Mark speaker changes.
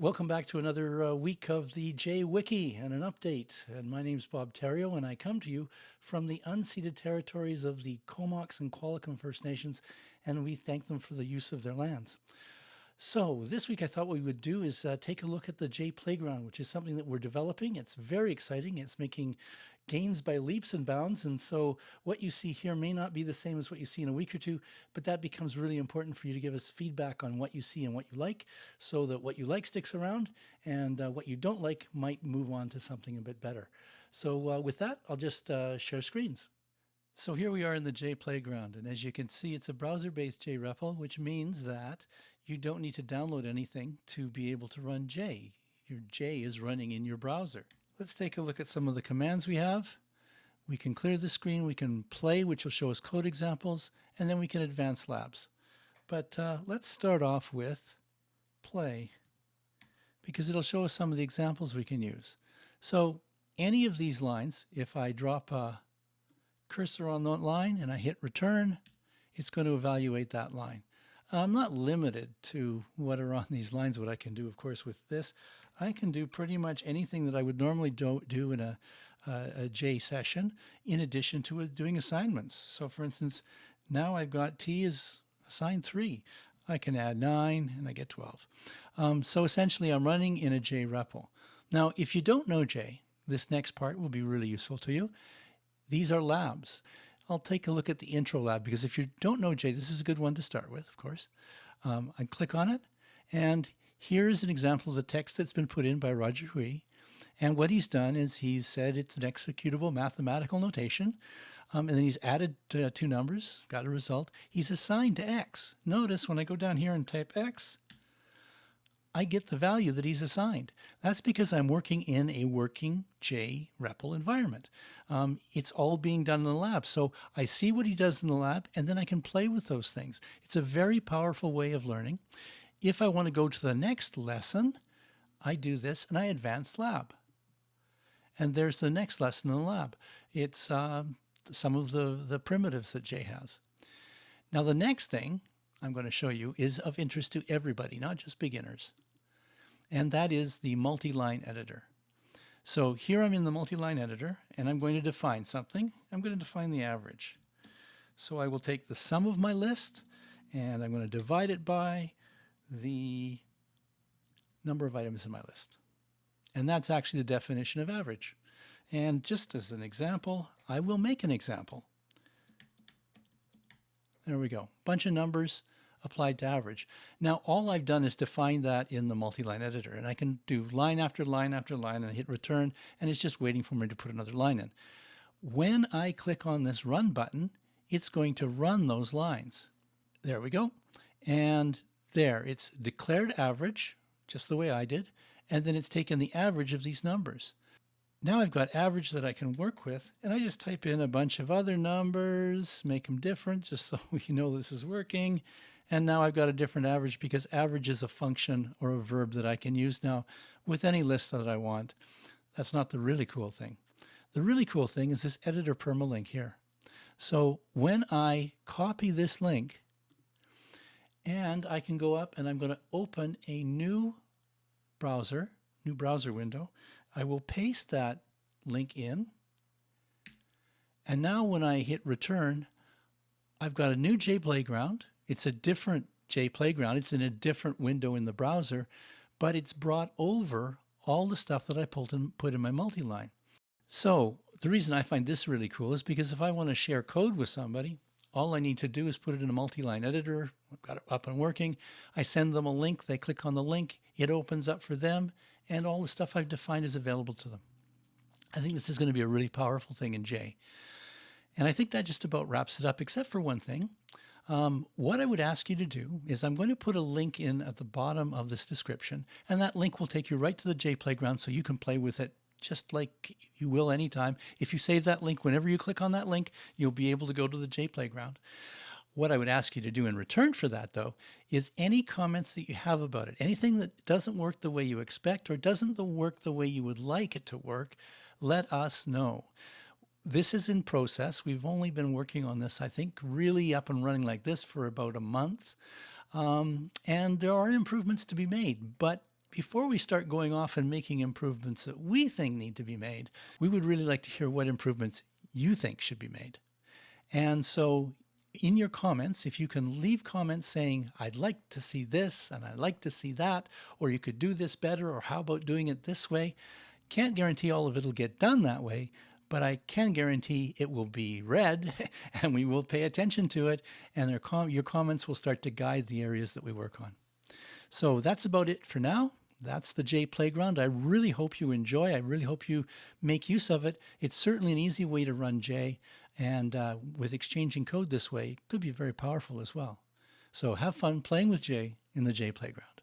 Speaker 1: Welcome back to another uh, week of the J Wiki and an update. And my name's Bob Therriault, and I come to you from the unceded territories of the Comox and Qualicum First Nations, and we thank them for the use of their lands. So this week I thought what we would do is uh, take a look at the J Playground, which is something that we're developing. It's very exciting. It's making gains by leaps and bounds. And so what you see here may not be the same as what you see in a week or two, but that becomes really important for you to give us feedback on what you see and what you like so that what you like sticks around and uh, what you don't like might move on to something a bit better. So uh, with that, I'll just uh, share screens. So here we are in the J Playground, and as you can see, it's a browser-based JREPL, which means that you don't need to download anything to be able to run J. Your J is running in your browser. Let's take a look at some of the commands we have. We can clear the screen, we can play, which will show us code examples, and then we can advance labs. But uh, let's start off with play, because it'll show us some of the examples we can use. So any of these lines, if I drop a cursor on that line and I hit return, it's going to evaluate that line. I'm not limited to what are on these lines, what I can do, of course, with this. I can do pretty much anything that I would normally do, do in a, a J session, in addition to doing assignments. So for instance, now I've got T is assigned 3. I can add 9 and I get 12. Um, so essentially I'm running in a J REPL. Now if you don't know J, this next part will be really useful to you. These are labs. I'll take a look at the intro lab because if you don't know J, this is a good one to start with, of course. Um, I click on it and here's an example of the text that's been put in by Roger Hui. And what he's done is he's said it's an executable mathematical notation. Um, and then he's added uh, two numbers, got a result. He's assigned to X. Notice when I go down here and type X, I get the value that he's assigned. That's because I'm working in a working J REPL environment. Um, it's all being done in the lab. So I see what he does in the lab and then I can play with those things. It's a very powerful way of learning. If I want to go to the next lesson, I do this and I advance lab. And there's the next lesson in the lab. It's um, some of the, the primitives that J has. Now the next thing I'm going to show you is of interest to everybody, not just beginners. And that is the multi-line editor. So here I'm in the multi-line editor and I'm going to define something. I'm going to define the average. So I will take the sum of my list and I'm going to divide it by the number of items in my list. And that's actually the definition of average. And just as an example, I will make an example. There we go. Bunch of numbers applied to average. Now, all I've done is define that in the multi-line editor, and I can do line after line after line and hit return, and it's just waiting for me to put another line in. When I click on this run button, it's going to run those lines. There we go. And there, it's declared average, just the way I did, and then it's taken the average of these numbers. Now I've got average that I can work with, and I just type in a bunch of other numbers, make them different just so we know this is working. And now I've got a different average because average is a function or a verb that I can use now with any list that I want. That's not the really cool thing. The really cool thing is this editor permalink here. So when I copy this link, and I can go up and I'm going to open a new browser, new browser window, I will paste that link in. And now when I hit return, I've got a new J Playground. It's a different J Playground. It's in a different window in the browser, but it's brought over all the stuff that I pulled and put in my multi-line. So the reason I find this really cool is because if I want to share code with somebody, all I need to do is put it in a multi-line editor. I've got it up and working. I send them a link. They click on the link. It opens up for them and all the stuff I've defined is available to them. I think this is going to be a really powerful thing in J. And I think that just about wraps it up, except for one thing. Um, what I would ask you to do is I'm going to put a link in at the bottom of this description, and that link will take you right to the J Playground so you can play with it just like you will anytime. If you save that link, whenever you click on that link, you'll be able to go to the J Playground. What I would ask you to do in return for that, though, is any comments that you have about it, anything that doesn't work the way you expect or doesn't the work the way you would like it to work, let us know. This is in process. We've only been working on this, I think, really up and running like this for about a month. Um, and there are improvements to be made, but before we start going off and making improvements that we think need to be made, we would really like to hear what improvements you think should be made. And so in your comments, if you can leave comments saying, I'd like to see this and I'd like to see that, or you could do this better, or how about doing it this way? Can't guarantee all of it will get done that way, but I can guarantee it will be read and we will pay attention to it and com your comments will start to guide the areas that we work on. So that's about it for now. That's the J Playground. I really hope you enjoy. I really hope you make use of it. It's certainly an easy way to run J. And uh, with exchanging code this way, it could be very powerful as well. So have fun playing with J in the J Playground.